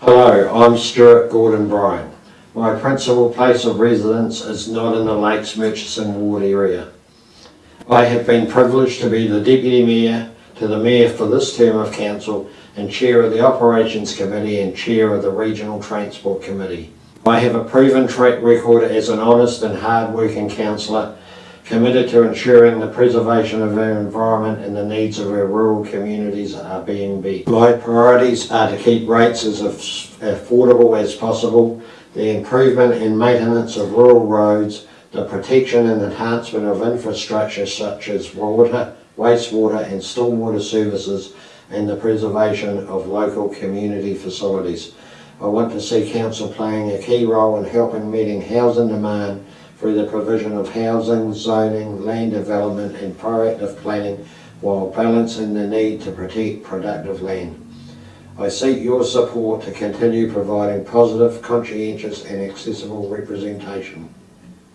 Hello, I'm Stuart Gordon Bryant. My principal place of residence is not in the Lakes Murchison ward area. I have been privileged to be the Deputy Mayor to the Mayor for this term of council and Chair of the Operations Committee and Chair of the Regional Transport Committee. I have a proven track record as an honest and hard-working councillor committed to ensuring the preservation of our environment and the needs of our rural communities are being met. My priorities are to keep rates as affordable as possible, the improvement and maintenance of rural roads, the protection and enhancement of infrastructure such as water, wastewater and stormwater services, and the preservation of local community facilities. I want to see council playing a key role in helping meeting housing demand through the provision of housing, zoning, land development and proactive planning while balancing the need to protect productive land. I seek your support to continue providing positive, conscientious and accessible representation.